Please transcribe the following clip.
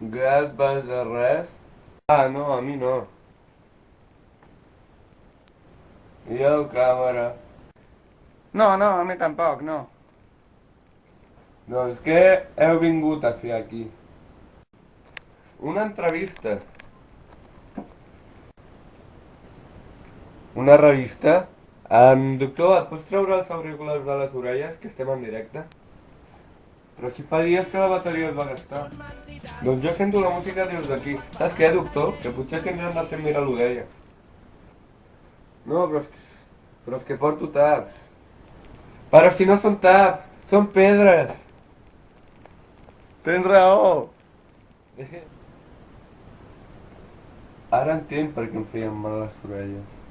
Gat, vas de res? Ah, no, a mi no. I el càmera? No, no, a mi tampoc, no. Doncs què heu vingut a fer aquí? Una entrevista. Una revista? Um, doctor, et pots treure els auriculars de les orelles, que estem en directe? Però si fa dies que la bateria es va gastar. Doncs jo sento la música des d'aquí. Saps què, doctor? Que potser tindrem de fer mirar l'orella. No, però és, que, però és que porto taps. Però si no són taps, són pedres. Tens raó. Ara entenc per què em feien mal les orelles.